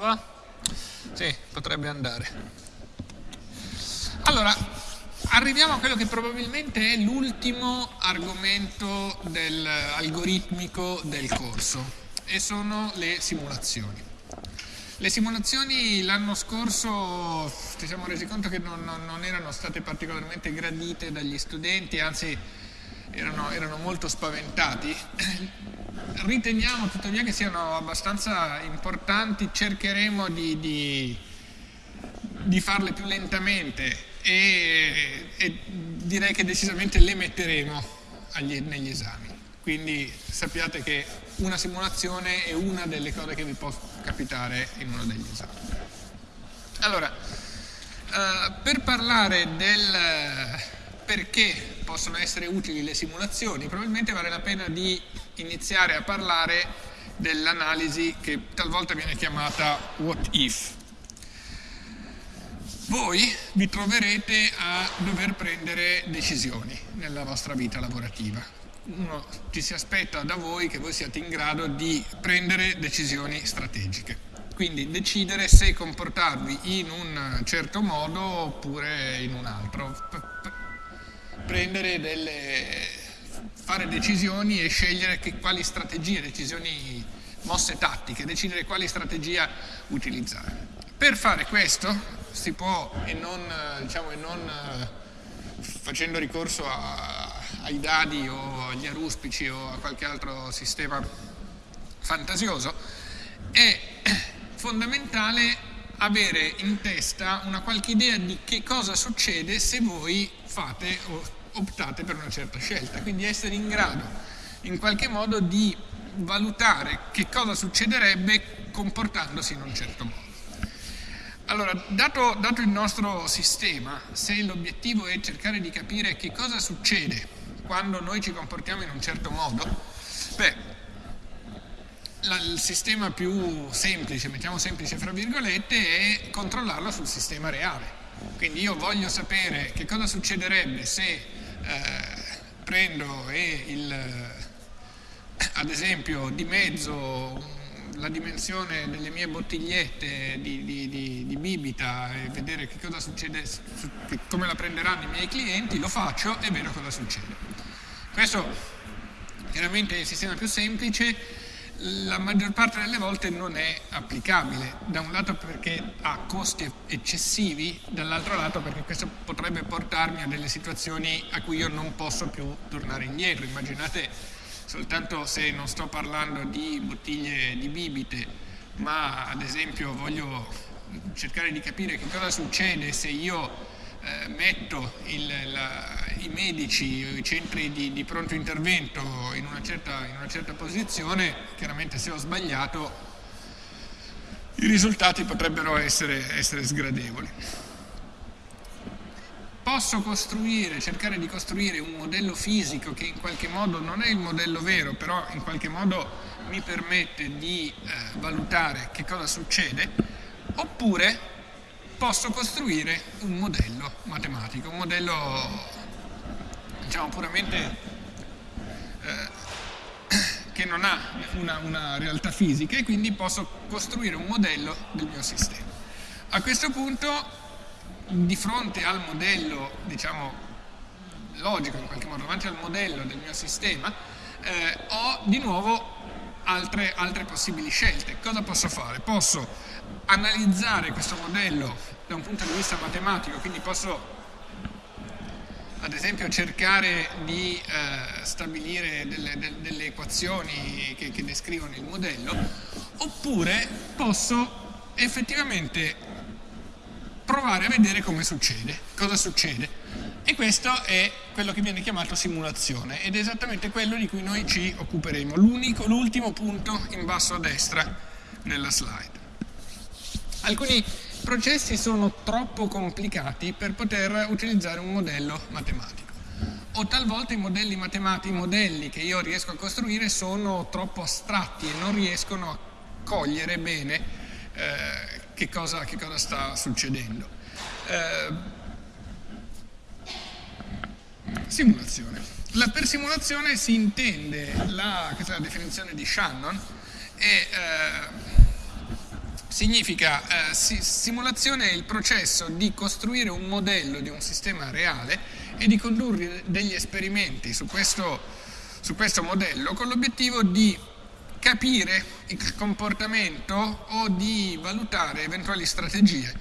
prova? Sì, potrebbe andare. Allora, arriviamo a quello che probabilmente è l'ultimo argomento del algoritmico del corso e sono le simulazioni. Le simulazioni l'anno scorso ci siamo resi conto che non, non, non, erano state particolarmente gradite dagli studenti, anzi erano, erano molto spaventati. Riteniamo tuttavia che siano abbastanza importanti, cercheremo di, di, di farle più lentamente e, e, direi che decisamente le metteremo agli, negli esami. Quindi sappiate che una simulazione è una delle cose che vi può capitare in uno degli esami. Allora, eh, per parlare del perché possono essere utili le simulazioni, probabilmente vale la pena di iniziare a parlare dell'analisi che talvolta viene chiamata what if. Voi vi troverete a dover prendere decisioni nella vostra vita lavorativa uno ci si aspetta da voi che voi siate in grado di prendere decisioni strategiche. Quindi decidere se comportarvi in un certo modo oppure in un altro. Prendere delle, fare decisioni e scegliere che, quali strategie, decisioni, mosse tattiche, decidere quali strategia utilizzare. Per fare questo si può, e non, diciamo, e non facendo ricorso a, ai dadi o agli aruspici o a qualche altro sistema fantasioso, è fondamentale avere in testa una qualche idea di che cosa succede se voi fate o optate per una certa scelta, quindi essere in grado in qualche modo di valutare che cosa succederebbe comportandosi in un certo modo. Allora, dato, dato il nostro sistema, se l'obiettivo è cercare di capire che cosa succede quando noi ci comportiamo in un certo modo, beh, la, il sistema più semplice, mettiamo semplice fra virgolette, è controllarlo sul sistema reale. Quindi io voglio sapere che cosa succederebbe se prendo e il, ad esempio dimezzo la dimensione delle mie bottigliette di, di, di, di, bibita e vedere che cosa succede, come la prenderanno i miei clienti, lo faccio e vedo cosa succede. Questo chiaramente è il sistema più semplice, la maggior parte delle volte non è applicabile, da un lato perché ha costi eccessivi, dall'altro lato perché questo potrebbe portarmi a delle situazioni a cui io non posso più tornare indietro. Immaginate soltanto se non sto parlando di bottiglie di bibite, ma ad esempio voglio cercare di capire che cosa succede se io eh, metto il, la, i medici, i centri di, di pronto intervento in una, certa, in una certa posizione, chiaramente se ho sbagliato i risultati potrebbero essere, essere sgradevoli. Posso costruire, cercare di costruire un modello fisico che in qualche modo non è il modello vero, però in qualche modo mi permette di eh, valutare che cosa succede, oppure posso costruire un modello matematico, un modello diciamo puramente eh, che non ha una, una realtà fisica e quindi posso costruire un modello del mio sistema. A questo punto, di fronte al modello, diciamo, logico in qualche modo, davanti al modello del mio sistema, eh, ho di nuovo altre, altre possibili scelte. Cosa posso fare? Posso analizzare questo modello da un punto di vista matematico, quindi posso ad esempio cercare di eh, stabilire delle, de, delle equazioni che, che, descrivono il modello, oppure posso effettivamente provare a vedere come succede, cosa succede. E questo è quello che viene chiamato simulazione ed è esattamente quello di cui noi ci occuperemo, l'ultimo punto in basso a destra nella slide. Alcuni processi sono troppo complicati per poter utilizzare un modello matematico o talvolta i modelli matematici, i modelli che io riesco a costruire sono troppo astratti e non riescono a cogliere bene eh, che, cosa, che, cosa, sta succedendo. Eh, simulazione. La, per simulazione si intende la, la definizione di Shannon, e, eh, significa eh, simulazione è il processo di costruire un modello di un sistema reale e di condurre degli esperimenti su questo, su questo modello con l'obiettivo di capire il comportamento o di valutare eventuali strategie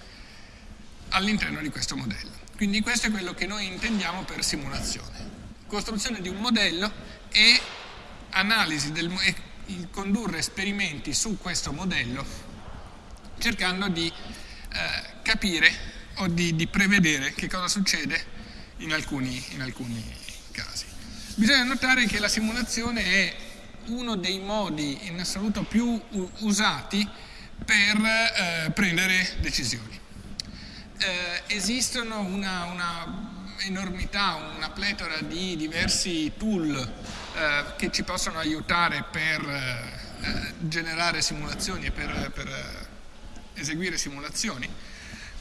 all'interno di questo modello. Quindi questo è quello che noi intendiamo per simulazione. Costruzione di un modello e analisi del, e condurre esperimenti su questo modello cercando di eh, capire o di, di, prevedere che cosa succede in alcuni, in alcuni casi. Bisogna notare che la simulazione è uno dei modi in assoluto più usati per eh, prendere decisioni. Eh, esistono una, una, enormità, una pletora di diversi tool eh, che ci possono aiutare per eh, generare simulazioni e per, per eseguire simulazioni.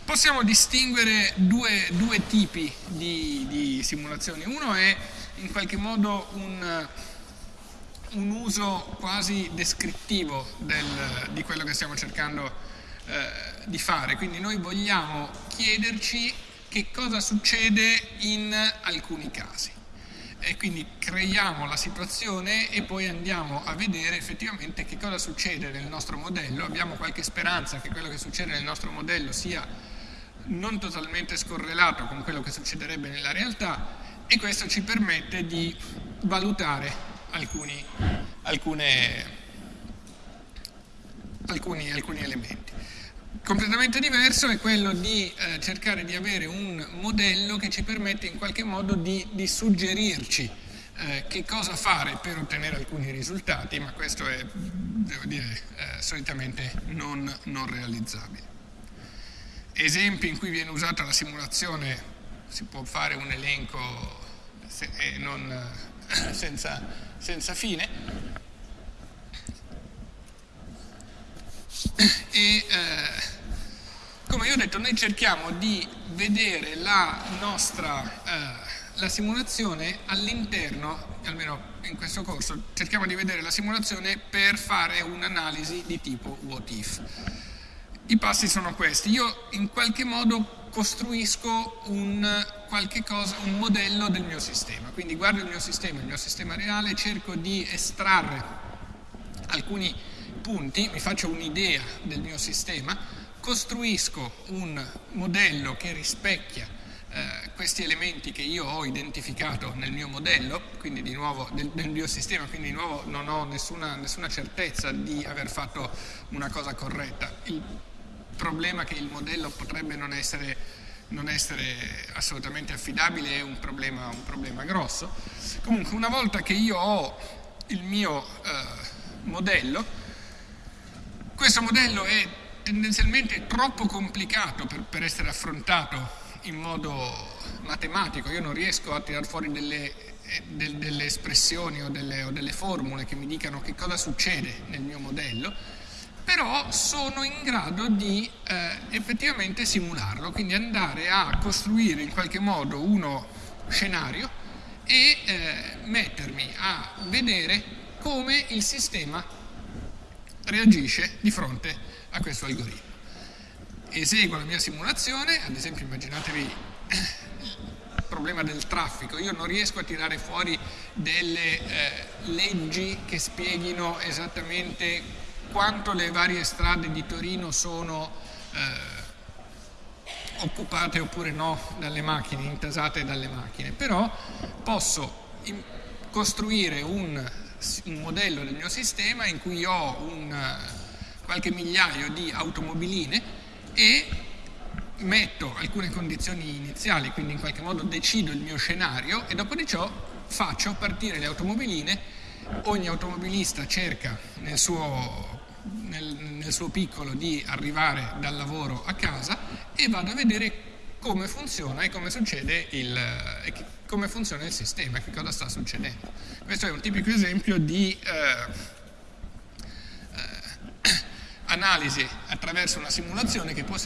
Possiamo distinguere due, due tipi di, di, simulazioni. Uno è in qualche modo un, un uso quasi descrittivo del, di quello che stiamo cercando eh, di fare, quindi noi vogliamo chiederci che cosa succede in alcuni casi. E quindi creiamo la situazione e poi andiamo a vedere effettivamente che cosa succede nel nostro modello, abbiamo qualche speranza che quello che succede nel nostro modello sia non totalmente scorrelato con quello che succederebbe nella realtà e questo ci permette di valutare alcuni, alcune, alcuni, alcuni elementi completamente diverso è quello di eh, cercare di avere un modello che ci permette in qualche modo di, di suggerirci eh, che cosa fare per ottenere alcuni risultati, ma questo è, devo dire, eh, solitamente non, non, realizzabile. Esempi in cui viene usata la simulazione, si può fare un elenco se, non, eh, senza, senza fine, e eh, come io ho detto noi cerchiamo di vedere la nostra eh, la simulazione all'interno, almeno in questo corso, cerchiamo di vedere la simulazione per fare un'analisi di tipo what if. I passi sono questi, io in qualche modo costruisco un, cosa, un modello del mio sistema, quindi guardo il mio sistema, il mio sistema reale, cerco di estrarre alcuni punti, mi faccio un'idea del mio sistema, costruisco un modello che rispecchia eh, questi elementi che io ho identificato nel mio modello, quindi di nuovo del, del mio sistema, quindi di nuovo non ho nessuna, nessuna, certezza di aver fatto una cosa corretta. Il problema che il modello potrebbe non essere, non essere assolutamente affidabile è un problema, un problema, grosso. Comunque una volta che io ho il mio eh, modello, questo modello è tendenzialmente troppo complicato per, per essere affrontato in modo matematico, io non riesco a tirar fuori delle, eh, del, delle espressioni o delle, o delle formule che mi dicano che cosa succede nel mio modello, però sono in grado di eh, effettivamente simularlo, quindi andare a costruire in qualche modo uno scenario e eh, mettermi a vedere come il sistema reagisce di fronte a questo algoritmo. Eseguo la mia simulazione, ad esempio immaginatevi il problema del traffico, io non riesco a tirare fuori delle eh, leggi che spieghino esattamente quanto le varie strade di Torino sono eh, occupate oppure no dalle macchine, intasate dalle macchine, però posso costruire un un modello del mio sistema in cui ho un, qualche migliaio di automobiline e metto alcune condizioni iniziali, quindi in qualche modo decido il mio scenario e dopo di ciò faccio partire le automobiline, ogni automobilista cerca nel suo, nel, nel suo piccolo di arrivare dal lavoro a casa e vado a vedere come funziona e come succede il, come funziona il sistema, che cosa sta succedendo. Questo è un tipico esempio di eh, analisi attraverso una simulazione che può,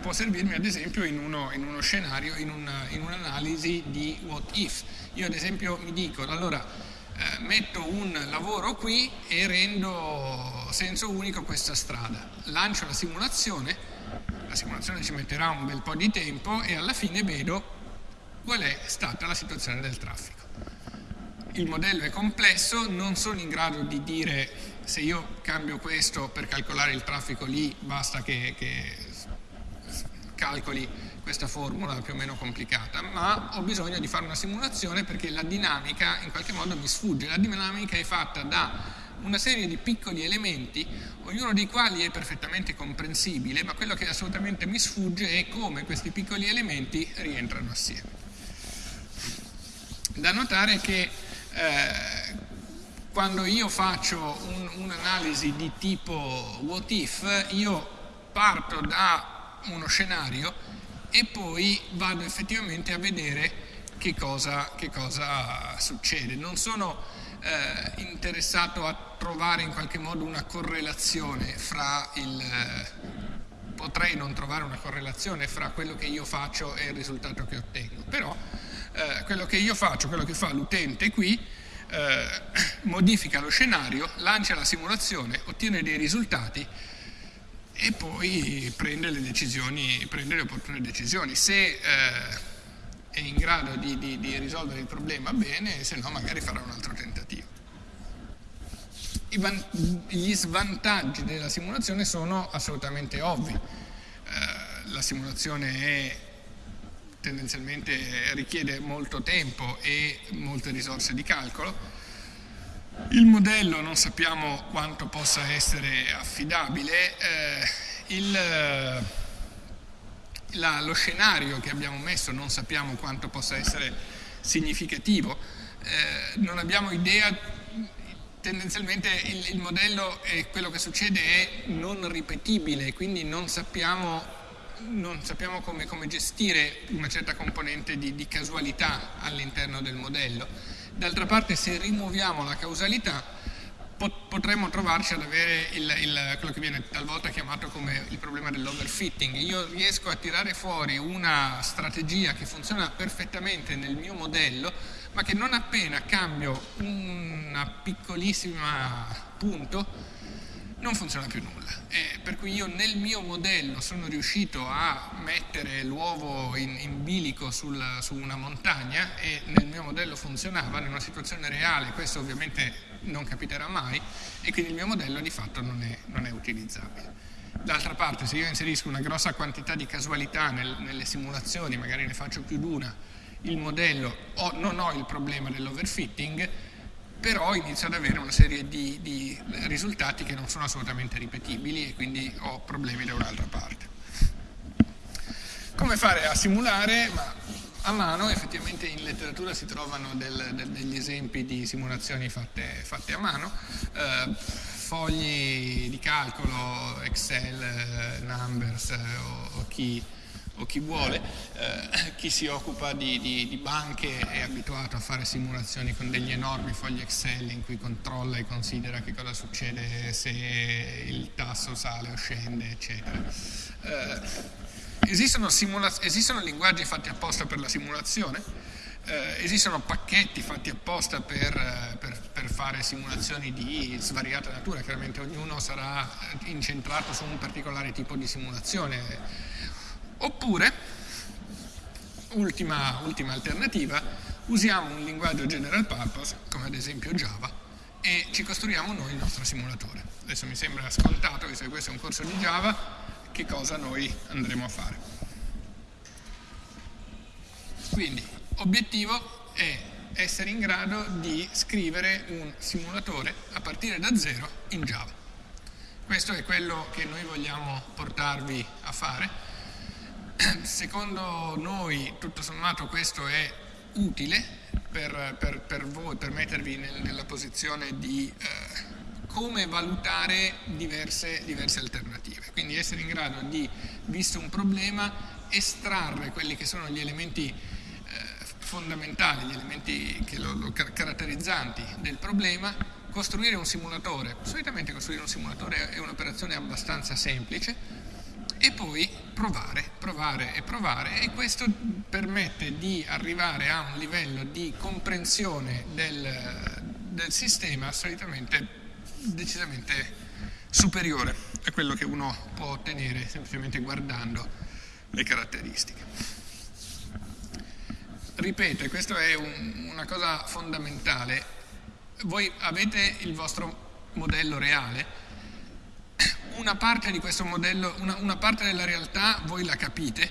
può servirmi ad esempio in uno, in uno scenario, in, una, in un'analisi di what if. Io ad esempio mi dico, allora, eh, metto un lavoro qui e rendo senso unico questa strada. Lancio la simulazione, la simulazione ci metterà un bel po' di tempo e alla fine vedo qual è stata la situazione del traffico. Il modello è complesso, non sono in grado di dire se io cambio questo per calcolare il traffico lì basta che, che calcoli questa formula più o meno complicata, ma ho bisogno di fare una simulazione perché la dinamica in qualche modo mi sfugge. La dinamica è fatta da una serie di piccoli elementi, ognuno dei quali è perfettamente comprensibile, ma quello che assolutamente mi sfugge è come questi piccoli elementi rientrano assieme. Da notare che eh, quando io faccio un'analisi un di tipo what if, io parto da uno scenario e poi vado effettivamente a vedere che cosa, che cosa succede. Non sono eh, interessato a trovare in qualche modo una correlazione fra il... Eh, potrei non trovare una correlazione fra quello che io faccio e il risultato che ottengo, però eh, quello che io faccio, quello che fa l'utente qui, eh, modifica lo scenario, lancia la simulazione, ottiene dei risultati e poi prende le, decisioni, prende le opportune decisioni. Se eh, è in grado di, di, di, risolvere il problema bene, se no magari farà un altro tentativo. gli svantaggi della simulazione sono assolutamente ovvi. Eh, la simulazione è tendenzialmente richiede molto tempo e molte risorse di calcolo. Il modello non sappiamo quanto possa essere affidabile, eh, il, la, lo scenario che abbiamo messo non sappiamo quanto possa essere significativo, eh, non abbiamo idea, tendenzialmente il, il modello e quello che succede è non ripetibile, quindi non sappiamo non sappiamo come, come, gestire una certa componente di, di casualità all'interno del modello. D'altra parte se rimuoviamo la causalità potremmo trovarci ad avere il, il, quello che viene talvolta chiamato come il problema dell'overfitting. Io riesco a tirare fuori una strategia che funziona perfettamente nel mio modello, ma che non appena cambio un piccolissimo punto, non funziona più nulla. Eh, per cui io nel mio modello sono riuscito a mettere l'uovo in, in, bilico sul, su una montagna e nel mio modello funzionava, in una situazione reale questo ovviamente non capiterà mai e quindi il mio modello di fatto non è, non è utilizzabile. D'altra parte se io inserisco una grossa quantità di casualità nel, nelle simulazioni, magari ne faccio più di una, il modello, ho, non ho il problema dell'overfitting, però inizio ad avere una serie di, di, risultati che non sono assolutamente ripetibili e quindi ho problemi da un'altra parte. Come fare a simulare? Ma a mano effettivamente in letteratura si trovano del, del, degli esempi di simulazioni fatte, fatte a mano, eh, fogli di calcolo, Excel, eh, Numbers eh, o, o chi o chi vuole, eh, chi si occupa di, di, di, banche è abituato a fare simulazioni con degli enormi fogli Excel in cui controlla e considera che cosa succede se il tasso sale o scende, eccetera. Eh, esistono, esistono linguaggi fatti apposta per la simulazione? Eh, esistono pacchetti fatti apposta per, per, per, fare simulazioni di svariata natura, chiaramente ognuno sarà incentrato su un particolare tipo di simulazione Oppure, ultima, ultima alternativa, usiamo un linguaggio general purpose, come ad esempio Java, e ci costruiamo noi il nostro simulatore. Adesso mi sembra scontato, visto che questo è un corso di Java, che cosa noi andremo a fare. Quindi, obiettivo è essere in grado di scrivere un simulatore a partire da zero in Java. Questo è quello che noi vogliamo portarvi a fare secondo noi tutto sommato questo è utile per, per, per voi, per mettervi nel, nella posizione di eh, come valutare diverse, diverse, alternative. Quindi essere in grado di, visto un problema, estrarre quelli che sono gli elementi eh, fondamentali, gli elementi che lo, lo caratterizzanti del problema, costruire un simulatore. Solitamente costruire un simulatore è un'operazione abbastanza semplice, e poi provare, provare e provare. E questo permette di arrivare a un livello di comprensione del, del sistema solitamente decisamente superiore a quello che uno può ottenere semplicemente guardando le caratteristiche. Ripeto, e questa è un, una cosa fondamentale, voi avete il vostro modello reale, una parte di questo modello, una, una parte della realtà voi la capite,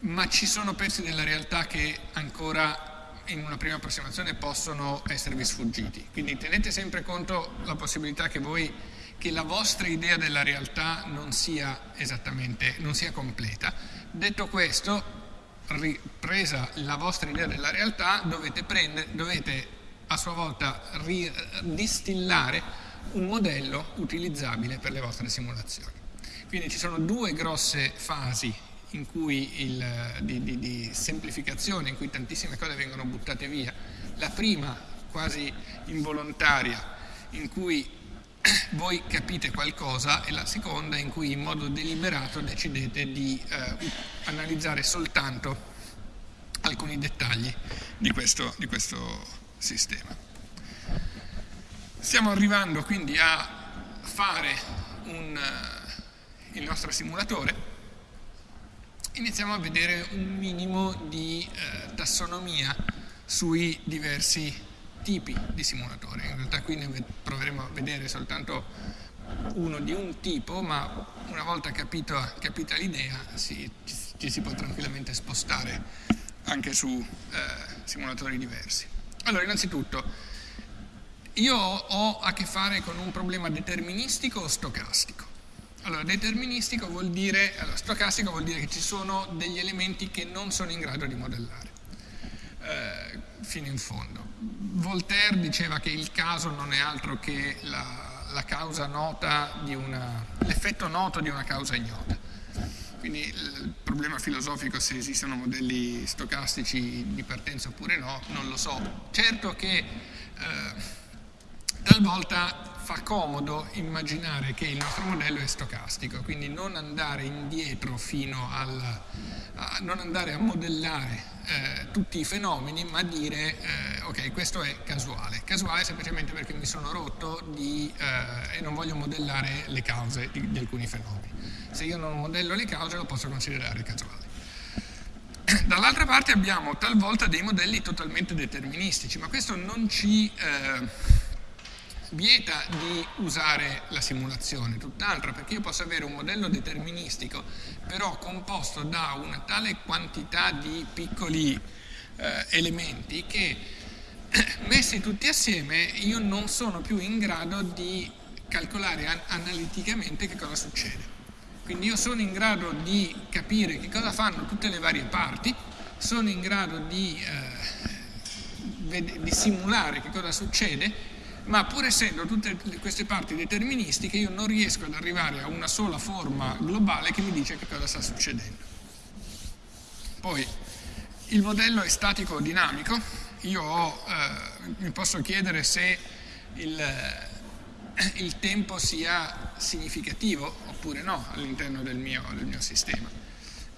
ma ci sono pezzi della realtà che ancora in una prima approssimazione possono esservi sfuggiti. Quindi tenete sempre conto la possibilità che voi che la vostra idea della realtà non sia esattamente, non sia completa. Detto questo, ripresa la vostra idea della realtà, dovete, prendere, dovete a sua volta distillare un modello utilizzabile per le vostre simulazioni. Quindi ci sono due grosse fasi il, di, di, di semplificazione in cui tantissime cose vengono buttate via. La prima, quasi involontaria, in cui voi capite qualcosa e la seconda in cui in modo deliberato decidete di eh, analizzare soltanto alcuni dettagli di questo, di questo sistema. Stiamo arrivando quindi a fare un, uh, il nostro simulatore. Iniziamo a vedere un minimo di uh, tassonomia sui diversi tipi di simulatori. In realtà qui ne proveremo a vedere soltanto uno di un tipo, ma una volta capito, capita l'idea si, ci si può tranquillamente spostare anche su eh, simulatori diversi. Allora, innanzitutto, io ho a che fare con un problema deterministico o stocastico. Allora, deterministico vuol dire, allora, stocastico vuol dire che ci sono degli elementi che non sono in grado di modellare eh, fino in fondo. Voltaire diceva che il caso non è altro che la, la causa nota di una, l'effetto noto di una causa ignota. Quindi il problema filosofico se esistono modelli stocastici di partenza oppure no, non lo so. Certo che eh, talvolta fa comodo immaginare che il nostro modello è stocastico, quindi non andare indietro fino al, a, non andare a modellare eh, tutti i fenomeni, ma dire eh, ok, questo è casuale. Casuale semplicemente perché mi sono rotto di, eh, e non voglio modellare le cause di, di, alcuni fenomeni. Se io non modello le cause lo posso considerare casuale. Dall'altra parte abbiamo talvolta dei modelli totalmente deterministici, ma questo non ci eh, vieta di usare la simulazione, tutt'altro perché io posso avere un modello deterministico però composto da una tale quantità di piccoli eh, elementi che messi tutti assieme io non sono più in grado di calcolare an analiticamente che cosa succede. Quindi io sono in grado di capire che cosa fanno tutte le varie parti, sono in grado di, eh, di simulare che cosa succede ma pur essendo tutte queste parti deterministiche io non riesco ad arrivare a una sola forma globale che mi dice che cosa sta succedendo. Poi il modello è statico o dinamico, io ho, eh, mi posso chiedere se il, eh, il, tempo sia significativo oppure no all'interno del del mio sistema.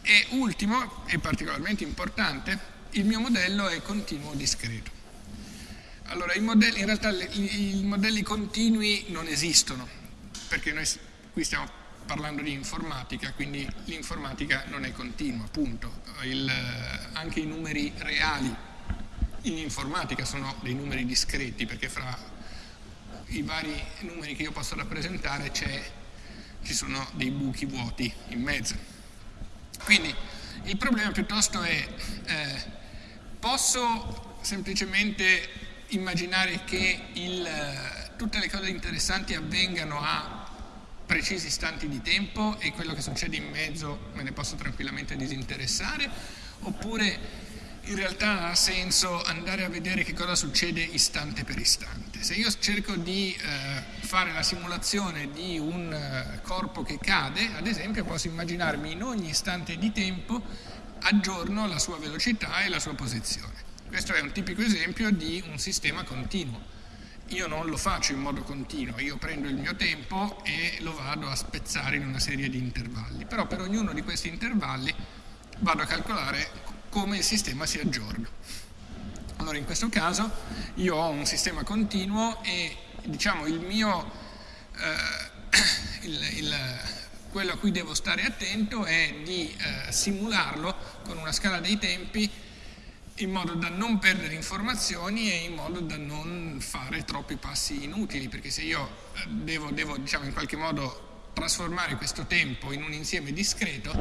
E ultimo, e particolarmente importante, il mio modello è continuo discreto. Allora, i modelli, in realtà i, modelli continui non esistono, perché noi qui stiamo parlando di informatica, quindi l'informatica non è continua, punto. Il, anche i numeri reali in informatica sono dei numeri discreti, perché fra i vari numeri che io posso rappresentare ci sono dei buchi vuoti in mezzo. Quindi il problema piuttosto è, eh, posso semplicemente immaginare che il, tutte le cose interessanti avvengano a precisi istanti di tempo e quello che succede in mezzo me ne posso tranquillamente disinteressare oppure in realtà ha senso andare a vedere che cosa succede istante per istante. Se io cerco di eh, fare la simulazione di un eh, corpo che cade, ad esempio posso immaginarmi in ogni istante di tempo aggiorno la sua velocità e la sua posizione. Questo è un tipico esempio di un sistema continuo. Io non lo faccio in modo continuo, io prendo il mio tempo e lo vado a spezzare in una serie di intervalli, però per ognuno di questi intervalli vado a calcolare come il sistema si aggiorna. Allora in questo caso io ho un sistema continuo e diciamo il mio, eh, il, il, quello a cui devo stare attento è di eh, simularlo con una scala dei tempi in modo da non perdere informazioni e in modo da non fare troppi passi inutili, perché se io eh, devo, devo diciamo, in qualche modo trasformare questo tempo in un insieme discreto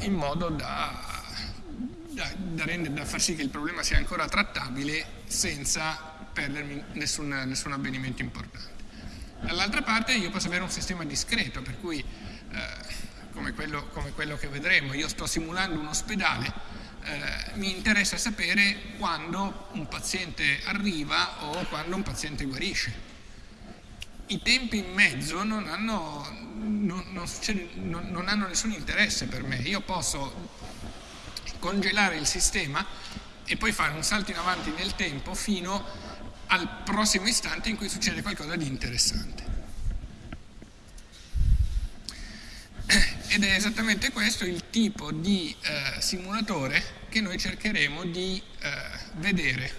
in modo da da, da, rendere, da, far sì che il problema sia ancora trattabile senza perdermi nessun, nessun avvenimento importante. Dall'altra parte io posso avere un sistema discreto, per cui eh, come, quello, come, quello, che vedremo, io sto simulando un ospedale, eh, mi interessa sapere quando un paziente arriva o quando un paziente guarisce. I tempi in mezzo non hanno, non, non, non hanno nessun interesse per me, io posso congelare il sistema e poi fare un salto in avanti nel tempo fino al prossimo istante in cui succede qualcosa di interessante. Ed è esattamente questo il tipo di eh, simulatore che noi cercheremo di eh, vedere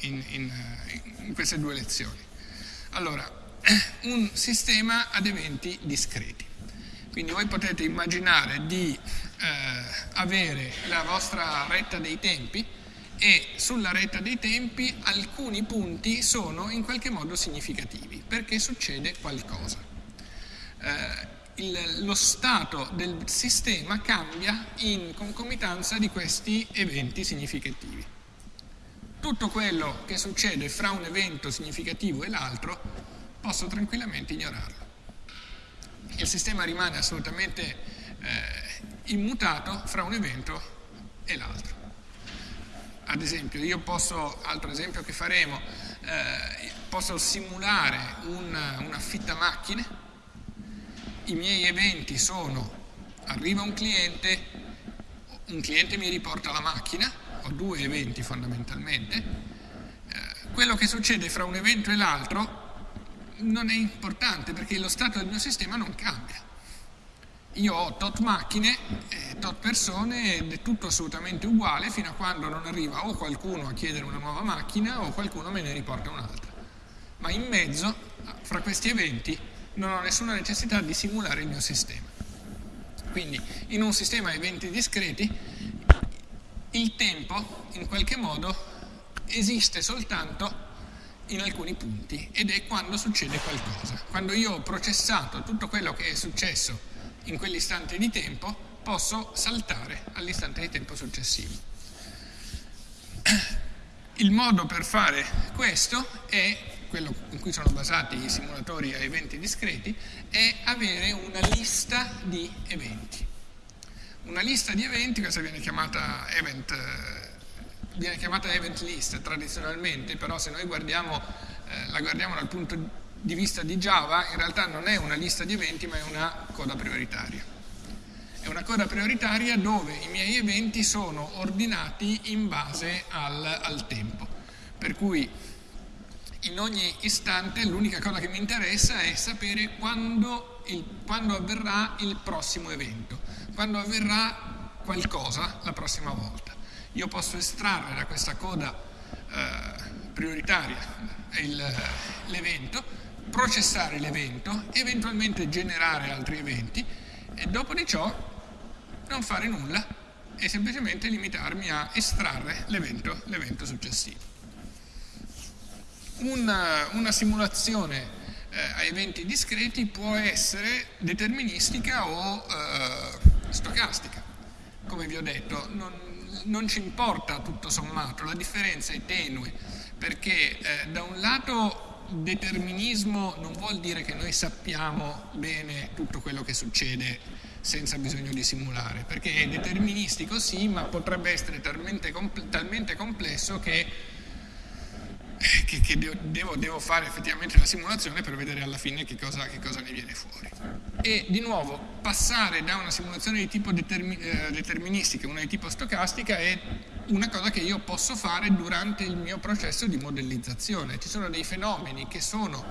in, in, in queste due lezioni. Allora, un sistema ad eventi discreti. Quindi voi potete immaginare di eh, avere la vostra retta dei tempi e sulla retta dei tempi alcuni punti sono in qualche modo significativi perché succede qualcosa. Eh, il, lo stato del sistema cambia in concomitanza di questi eventi significativi. Tutto quello che succede fra un evento significativo e l'altro posso tranquillamente ignorarlo. Il sistema rimane assolutamente eh, immutato fra un evento e l'altro. Ad esempio, io posso, altro esempio che faremo, eh, posso simulare un, un affittamacchine, i miei eventi sono arriva un cliente, un cliente mi riporta la macchina, ho due eventi fondamentalmente, eh, quello che succede fra un evento e l'altro non è importante perché lo stato del mio sistema non cambia io ho tot macchine, eh, tot persone ed è tutto assolutamente uguale fino a quando non arriva o qualcuno a chiedere una nuova macchina o qualcuno me ne riporta un'altra. Ma in mezzo, fra questi eventi, non ho nessuna necessità di simulare il mio sistema. Quindi in un sistema a eventi discreti il tempo in qualche modo esiste soltanto in alcuni punti ed è quando succede qualcosa. Quando io ho processato tutto quello che è successo in quell'istante di tempo, posso saltare all'istante di tempo successivo. Il modo per fare questo è, quello in cui sono basati i simulatori a eventi discreti, è avere una lista di eventi. Una lista di eventi, questa viene chiamata event, viene chiamata event list tradizionalmente, però se noi guardiamo, eh, la guardiamo dal punto di vista di Java in realtà non è una lista di eventi ma è una coda prioritaria. È una coda prioritaria dove i miei eventi sono ordinati in base al, al tempo. Per cui in ogni istante l'unica cosa che mi interessa è sapere quando, il, quando avverrà il prossimo evento, quando avverrà qualcosa la prossima volta. Io posso estrarre da questa coda eh, prioritaria l'evento processare l'evento, eventualmente generare altri eventi e dopo di ciò non fare nulla e semplicemente limitarmi a estrarre l'evento, successivo. Una, una simulazione eh, a eventi discreti può essere deterministica o eh, stocastica. Come vi ho detto, non, non, ci importa tutto sommato, la differenza è tenue perché eh, da un lato determinismo non vuol dire che noi sappiamo bene tutto quello che succede senza bisogno di simulare, perché è deterministico sì, ma potrebbe essere talmente, compl talmente complesso che, che, che devo, devo, fare effettivamente la simulazione per vedere alla fine che cosa, che cosa, ne viene fuori. E di nuovo, passare da una simulazione di tipo determi eh, deterministica a una di tipo stocastica è una cosa che io posso fare durante il mio processo di modellizzazione. Ci sono dei fenomeni che sono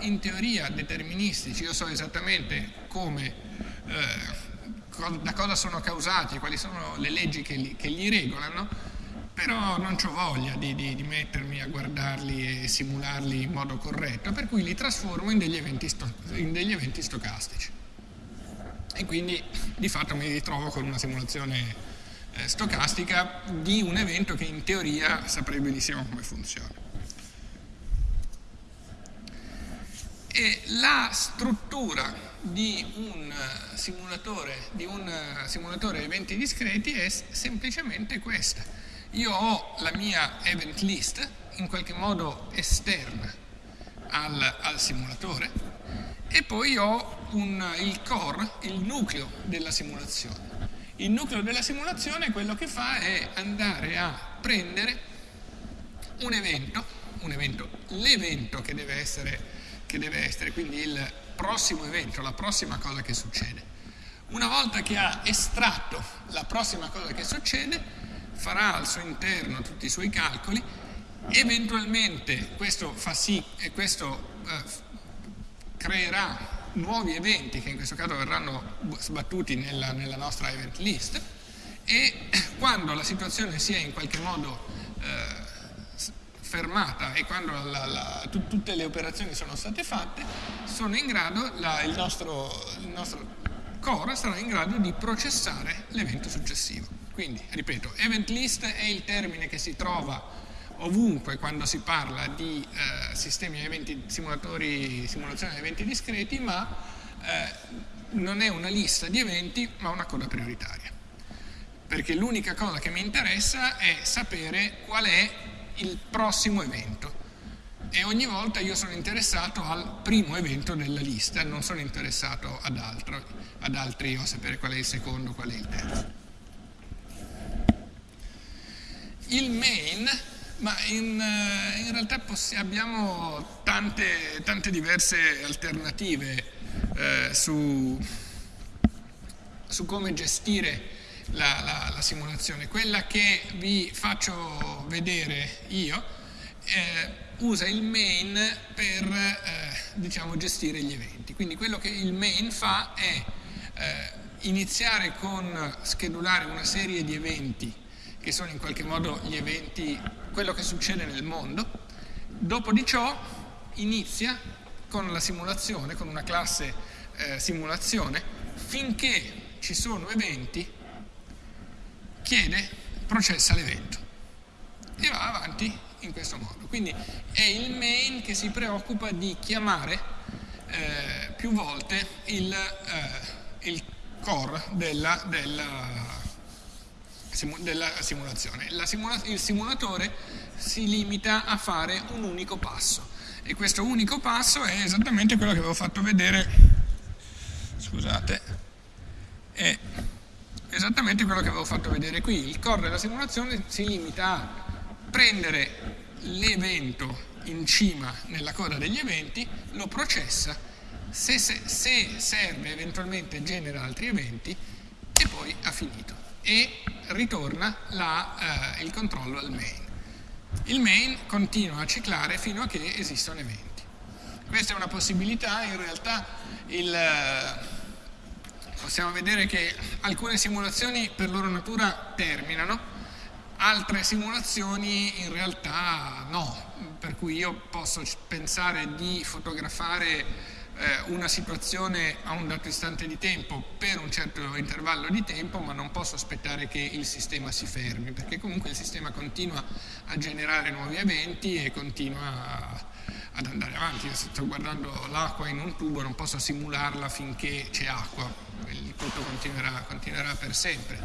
in teoria deterministici, io so esattamente come, eh, da cosa sono causati, quali sono le leggi che li, che li regolano, però non ho voglia di, di, di, mettermi a guardarli e simularli in modo corretto, per cui li trasformo in degli eventi, sto, in degli eventi stocastici. E quindi di fatto mi ritrovo con una simulazione eh, stocastica di un evento che in teoria saprei benissimo come funziona. E la struttura di un simulatore, di un simulatore eventi discreti è semplicemente questa. Io ho la mia event list in qualche modo esterna al, al simulatore e poi ho un, il core, il nucleo della simulazione. Il nucleo della simulazione quello che fa è andare a prendere un evento, un evento l'evento che deve essere che deve essere, quindi il prossimo evento, la prossima cosa che succede. Una volta che ha estratto la prossima cosa che succede, farà al suo interno tutti i suoi calcoli, eventualmente questo fa sì e questo eh, creerà nuovi eventi che in questo caso verranno sbattuti nella, nella nostra event list e quando la situazione sia in qualche modo eh, fermata e quando la, la, tu, tutte le operazioni sono state fatte, sono grado, la, il, nostro, il nostro core sarà in grado di processare l'evento successivo. Quindi, ripeto, event list è il termine che si trova ovunque quando si parla di eh, sistemi eventi, simulatori, simulazione di eventi discreti, ma eh, non è una lista di eventi, ma una coda prioritaria. Perché l'unica cosa che mi interessa è sapere qual è il prossimo evento e ogni volta io sono interessato al primo evento della lista, non sono interessato ad, altro, ad altri o a sapere qual è il secondo, qual è il terzo. Il main, ma in, eh, in realtà abbiamo tante, tante, diverse alternative eh, su, su come gestire la, la, la, simulazione. Quella che vi faccio vedere io eh, usa il main per eh, diciamo, gestire gli eventi. Quindi quello che il main fa è eh, iniziare con schedulare una serie di eventi che sono in qualche modo gli eventi, quello che succede nel mondo. Dopo di ciò inizia con la simulazione, con una classe eh, simulazione, finché ci sono eventi chiede, processa l'evento e va avanti in questo modo. Quindi è il main che si preoccupa di chiamare eh, più volte il, eh, il core della, della, della simulazione. Simula il simulatore si limita a fare un unico passo e questo unico passo è esattamente quello che avevo fatto vedere, scusate, è esattamente quello che avevo fatto vedere qui. Il core della simulazione si limita a prendere l'evento in cima nella coda degli eventi, lo processa, se, se, se serve eventualmente genera altri eventi e poi ha finito. E ritorna la, eh, il controllo al main. Il main continua a ciclare fino a che esistono eventi. Questa è una possibilità, in realtà il possiamo vedere che alcune simulazioni per loro natura terminano, altre simulazioni in realtà no, per cui io posso pensare di fotografare eh, una situazione a un dato istante di tempo per un certo intervallo di tempo, ma non posso aspettare che il sistema si fermi, perché comunque il sistema continua a generare nuovi eventi e continua a, ad andare avanti. Io sto guardando l'acqua in un tubo, non posso simularla finché c'è acqua, il tutto continuerà, continuerà per sempre.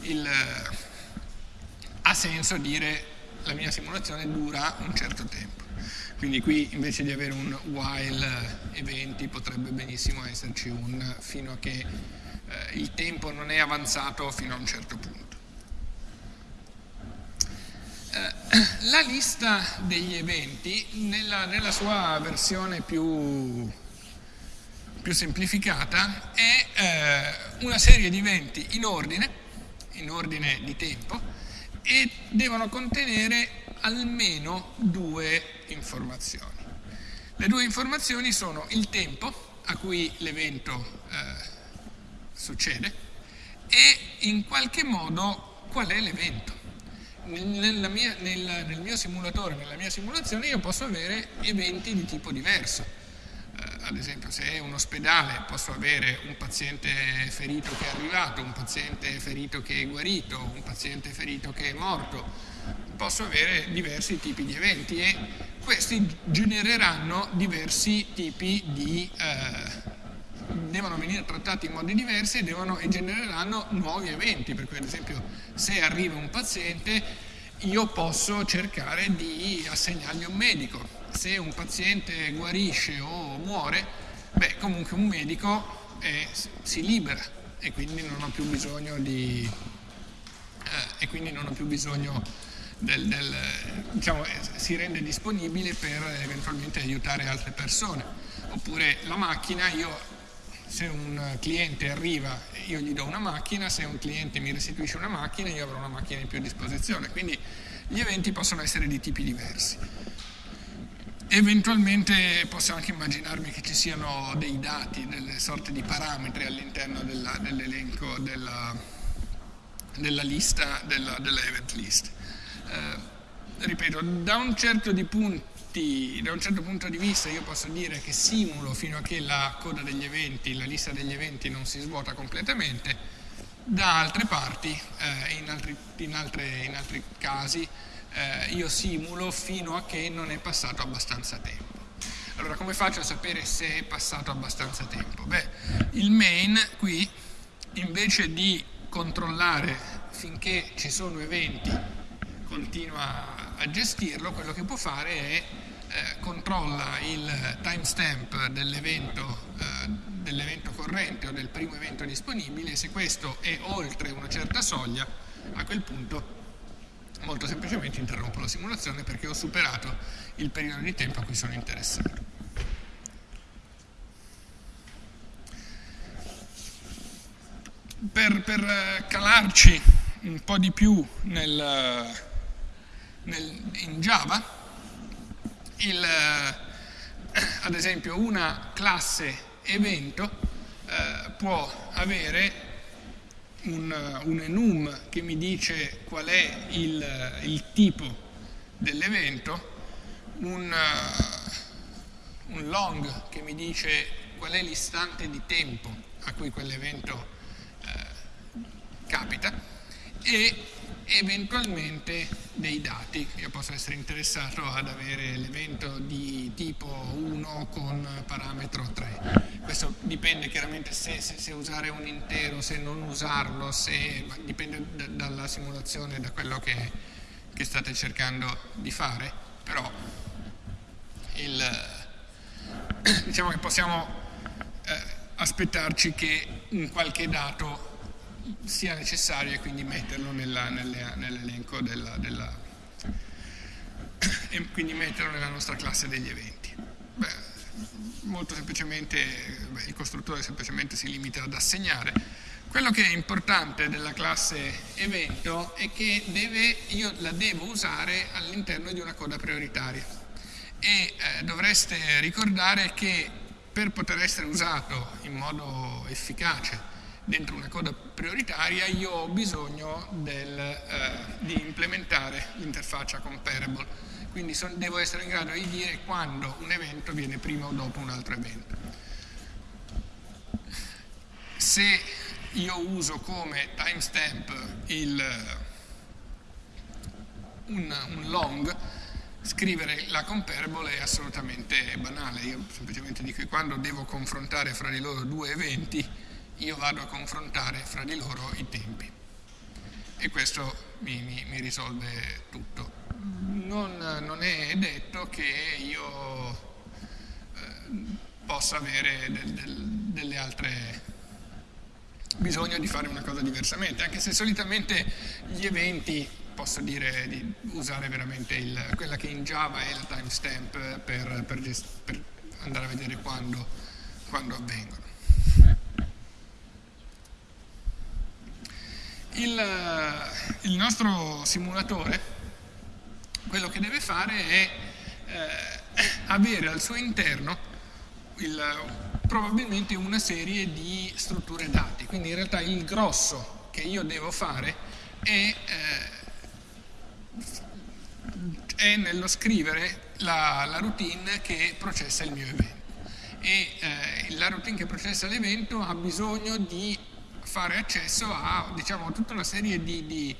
Il, eh, ha senso dire la mia simulazione dura un certo tempo. Quindi qui invece di avere un while eventi potrebbe benissimo esserci un fino a che eh, il tempo non è avanzato fino a un certo punto. Eh, la lista degli eventi, nella, nella sua versione più, più semplificata, è eh, una serie di eventi in ordine, in ordine di tempo, e devono contenere almeno due informazioni. Le due informazioni sono il tempo a cui l'evento eh, succede e in qualche modo qual è l'evento nel, mia, nel, nel mio simulatore, nella mia simulazione, io posso avere eventi di tipo diverso. Eh, ad esempio, se è un ospedale, posso avere un paziente ferito che è arrivato, un paziente ferito che è guarito, un paziente ferito che è morto. Posso avere diversi tipi di eventi e questi genereranno diversi tipi di... Eh, devono venire trattati in modi diversi e, devono, e genereranno nuovi eventi, per cui ad esempio se arriva un paziente io posso cercare di assegnargli un medico, se un paziente guarisce o muore, beh comunque un medico è, si libera e quindi non ho più bisogno di... Eh, e quindi non ho più bisogno del, del, diciamo, si rende disponibile per eventualmente aiutare altre persone. Oppure la macchina, io se un cliente arriva io gli do una macchina, se un cliente mi restituisce una macchina io avrò una macchina in più a disposizione, quindi gli eventi possono essere di tipi diversi. Eventualmente posso anche immaginarmi che ci siano dei dati, delle sorte di parametri all'interno dell'elenco della, della, lista, della, della event list. Eh, ripeto, da un certo di punto tutti, da un certo punto di vista io posso dire che simulo fino a che la coda degli eventi, la lista degli eventi non si svuota completamente, da altre parti, eh, in, altri, in, in, altri, casi, eh, io simulo fino a che non è passato abbastanza tempo. Allora come faccio a sapere se è passato abbastanza tempo? Beh, il main qui invece di controllare finché ci sono eventi continua gestirlo, quello che può fare è eh, controlla il timestamp dell'evento, eh, dell'evento corrente o del primo evento disponibile se questo è oltre una certa soglia, a quel punto molto semplicemente interrompo la simulazione perché ho superato il periodo di tempo a cui sono interessato. Per, per eh, calarci un po' di più nel, nel, in Java, il, eh, ad esempio una classe evento eh, può avere un, un, enum che mi dice qual è il, il tipo dell'evento, un, un, long che mi dice qual è l'istante di tempo a cui quell'evento eh, capita e eventualmente dei dati. Io posso essere interessato ad avere l'evento di tipo 1 con parametro 3. Questo dipende chiaramente se, se, se usare un intero, se non usarlo, se, dipende da, dalla simulazione, da quello che, che, state cercando di fare, però il, diciamo che possiamo eh, aspettarci che un qualche dato sia necessario e quindi metterlo nell'elenco della, della, e quindi metterlo nella nostra classe degli eventi. Beh, molto semplicemente beh, il costruttore semplicemente si limita ad assegnare. Quello che è importante della classe evento è che deve, io la devo usare all'interno di una coda prioritaria e eh, dovreste ricordare che per poter essere usato in modo efficace dentro una coda prioritaria io ho bisogno del, eh, di implementare l'interfaccia comparable, quindi son, devo essere in grado di dire quando un evento viene prima o dopo un altro evento. Se io uso come timestamp un, un long, scrivere la comparable è assolutamente banale, io semplicemente dico che quando devo confrontare fra di loro due eventi io vado a confrontare fra di loro i tempi e questo mi, mi, mi risolve tutto. Non, non, è detto che io eh, possa avere del, del, delle altre bisogno di fare una cosa diversamente, anche se solitamente gli eventi posso dire di usare veramente il, quella che in Java è la timestamp per, per, per andare a vedere quando, quando avvengono. Il, eh, il nostro simulatore quello che deve fare è eh, avere al suo interno il, probabilmente una serie di strutture dati, quindi in realtà il grosso che io devo fare è eh, è nello scrivere la, la routine che processa il mio evento. E eh, la routine che processa l'evento ha bisogno di fare accesso a diciamo, tutta una serie di, di,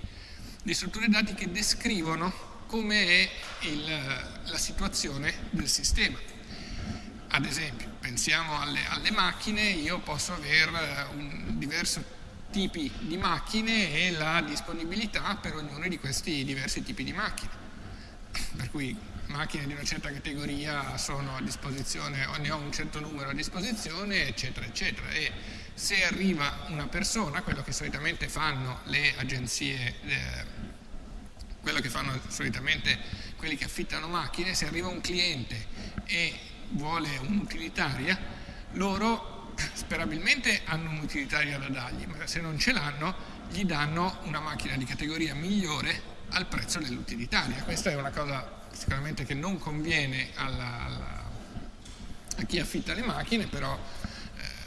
di strutture dati che descrivono come è il, la situazione del sistema. Ad esempio, pensiamo alle, alle macchine, io posso avere un diverso tipi di macchine e la disponibilità per ognuno di questi diversi tipi di macchine. Per cui macchine di una certa categoria sono a disposizione, ne ho un certo numero a disposizione, eccetera, eccetera. E se arriva una persona, quello che solitamente fanno le agenzie, eh, quello che fanno solitamente quelli che affittano macchine, se arriva un cliente e vuole un'utilitaria, loro sperabilmente hanno un'utilitaria da dargli, ma se non ce l'hanno, gli danno una macchina di categoria migliore al prezzo dell'utilitaria. Questa è una cosa sicuramente che non conviene alla, alla, a chi affitta le macchine, però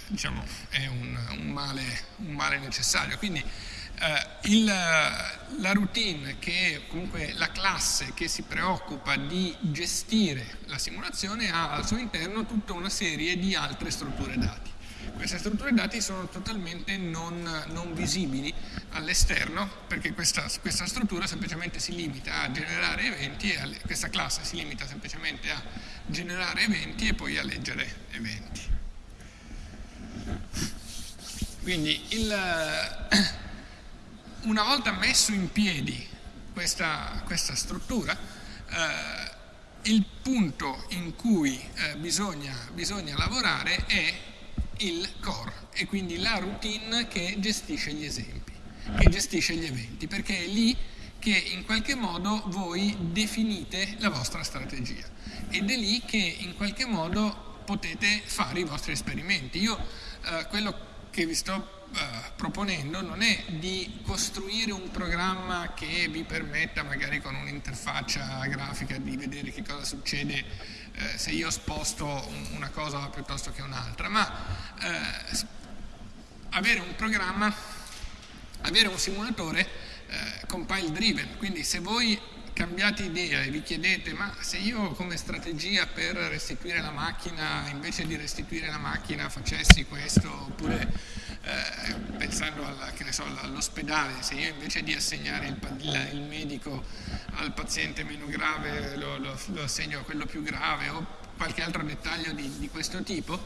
diciamo, è un, un, male, un, male, necessario. Quindi eh, il, la routine, che comunque la classe che si preoccupa di gestire la simulazione, ha al suo interno tutta una serie di altre strutture dati. Queste strutture dati sono totalmente non, non visibili all'esterno perché questa, questa, struttura semplicemente si limita a generare eventi questa classe si limita semplicemente a generare eventi e poi a leggere eventi. Quindi il, una volta messo in piedi questa, questa struttura, eh, il punto in cui eh, bisogna, bisogna lavorare è il core e quindi la routine che gestisce gli esempi, che gestisce gli eventi, perché è lì che in qualche modo voi definite la vostra strategia ed è lì che in qualche modo potete fare i vostri esperimenti. Io eh, quello che vi sto eh, proponendo non è di costruire un programma che vi permetta magari con un'interfaccia grafica di vedere che cosa succede eh, se io sposto una cosa piuttosto che un'altra, ma eh, avere un programma, avere un simulatore eh, compile driven, quindi se voi cambiate idea e vi chiedete ma se io come strategia per restituire la macchina invece di restituire la macchina facessi questo oppure eh, pensando alla, so, all'ospedale se io invece di assegnare il, il, il medico al paziente meno grave lo, lo, lo, assegno a quello più grave o qualche altro dettaglio di, di questo tipo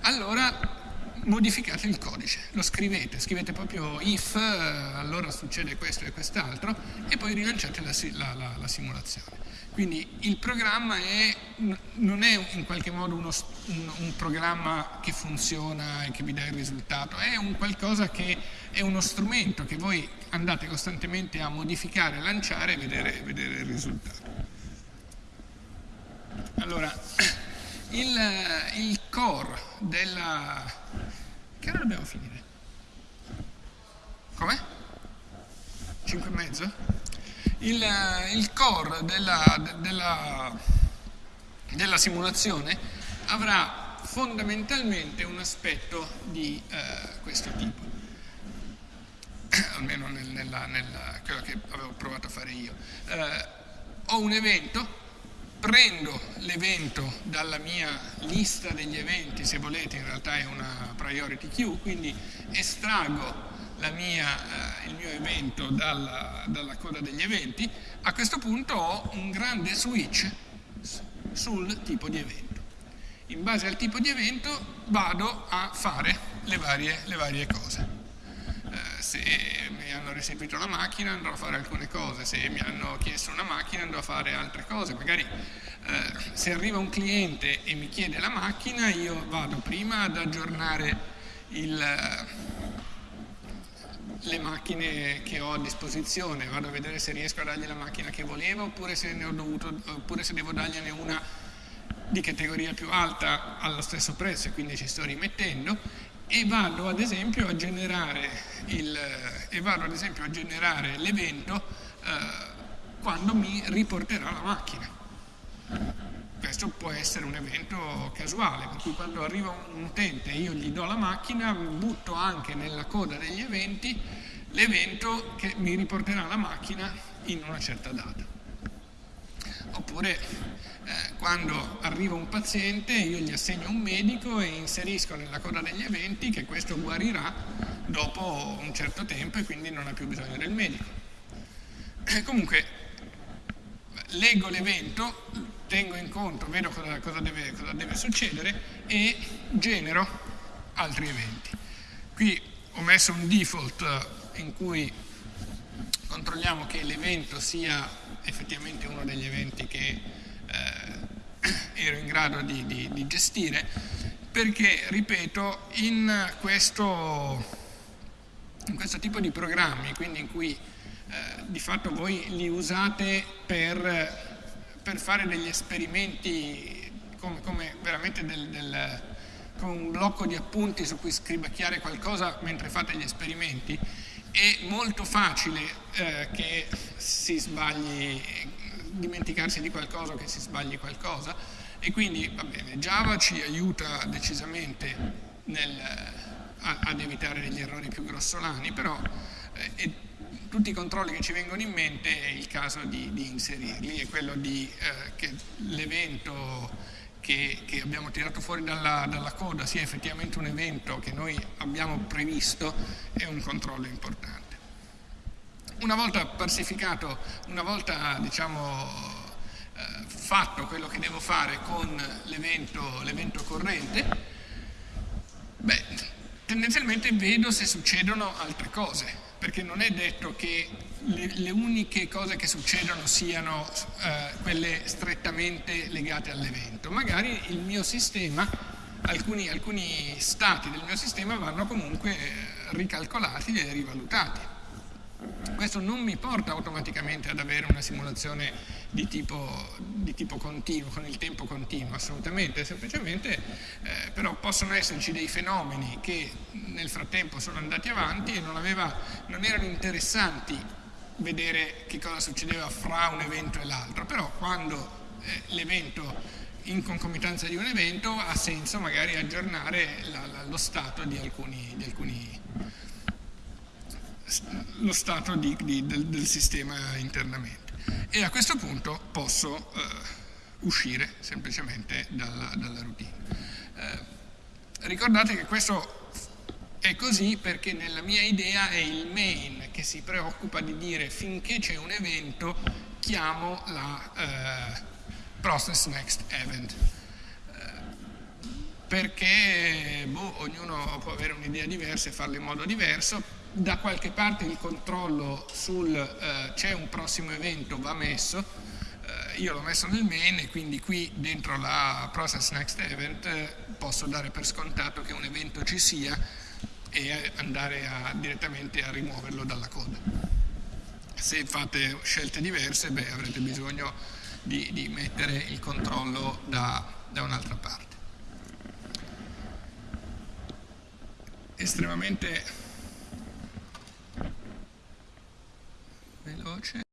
allora modificate il codice, lo scrivete, scrivete proprio if, eh, allora succede questo e quest'altro e poi rilanciate la, la, la, la, simulazione. Quindi il programma è, non è in qualche modo uno, un, un, programma che funziona e che vi dà il risultato, è un qualcosa che è uno strumento che voi andate costantemente a modificare, lanciare e vedere, vedere il risultato. Allora, il, il core della... Che ora dobbiamo finire? Com'è? 5 e mezzo? Il, il core della, della, della, simulazione avrà fondamentalmente un aspetto di eh, questo tipo almeno nel, nella, nella, quello che avevo provato a fare io. Eh, ho un evento prendo l'evento dalla mia lista degli eventi, se volete in realtà è una priority queue, quindi estraggo mia, eh, il mio evento dalla, dalla, coda degli eventi, a questo punto ho un grande switch sul tipo di evento. In base al tipo di evento vado a fare le varie, le varie cose. Eh, se mi hanno restituito la macchina andrò a fare alcune cose, se mi hanno chiesto una macchina andrò a fare altre cose, magari eh, se arriva un cliente e mi chiede la macchina io vado prima ad aggiornare il, le macchine che ho a disposizione, vado a vedere se riesco a dargli la macchina che volevo oppure se, dovuto, oppure se devo dargliene una di categoria più alta allo stesso prezzo e quindi ci sto rimettendo e vado ad esempio a generare, l'evento eh, quando mi riporterà la macchina. Questo può essere un evento casuale, per cui quando arriva un utente e io gli do la macchina, butto anche nella coda degli eventi l'evento che mi riporterà la macchina in una certa data. oppure quando arriva un paziente io gli assegno un medico e inserisco nella coda degli eventi che questo guarirà dopo un certo tempo e quindi non ha più bisogno del medico. Eh, comunque leggo l'evento, tengo in conto, vedo cosa, cosa, deve, cosa deve succedere e genero altri eventi. Qui ho messo un default in cui controlliamo che l'evento sia effettivamente uno degli eventi che eh, ero in grado di, di, di, gestire, perché, ripeto, in questo, in questo tipo di programmi, quindi in cui eh, di fatto voi li usate per, per fare degli esperimenti come, come veramente del, del, con un blocco di appunti su cui scribacchiare qualcosa mentre fate gli esperimenti, è molto facile eh, che si sbagli, dimenticarsi di qualcosa o che si sbagli qualcosa e quindi va bene, Java ci aiuta decisamente nel, a, ad evitare degli errori più grossolani, però eh, tutti i controlli che ci vengono in mente è il caso di, di inserirli, è quello di eh, che l'evento che, che, abbiamo tirato fuori dalla, dalla, coda sia effettivamente un evento che noi abbiamo previsto è un controllo importante. Una volta parsificato, una volta diciamo, eh, fatto quello che devo fare con l'evento corrente, beh, tendenzialmente vedo se succedono altre cose perché non è detto che le, le uniche cose che succedono siano eh, quelle strettamente legate all'evento. Magari il mio sistema, alcuni, alcuni, stati del mio sistema vanno comunque eh, ricalcolati e rivalutati. Questo non mi porta automaticamente ad avere una simulazione di tipo, di tipo continuo, con il tempo continuo, assolutamente, semplicemente eh, però possono esserci dei fenomeni che nel frattempo sono andati avanti e non, aveva, non erano interessanti vedere che cosa succedeva fra un evento e l'altro, però quando eh, l'evento in concomitanza di un evento ha senso magari aggiornare la, la, lo stato di alcuni, di alcuni lo stato di, di, del, del, sistema internamente. E a questo punto posso eh, uscire semplicemente dalla, dalla routine. Eh, ricordate che questo è così perché nella mia idea è il main che si preoccupa di dire finché c'è un evento chiamo la eh, process next event eh, perché boh, ognuno può avere un'idea diversa e farlo in modo diverso da qualche parte il controllo sul eh, c'è un prossimo evento va messo, eh, io l'ho messo nel main e quindi qui dentro la process next event eh, posso dare per scontato che un evento ci sia e andare a, direttamente a rimuoverlo dalla coda. Se fate scelte diverse beh, avrete bisogno di, di mettere il controllo da, da un'altra parte. Estremamente Veloce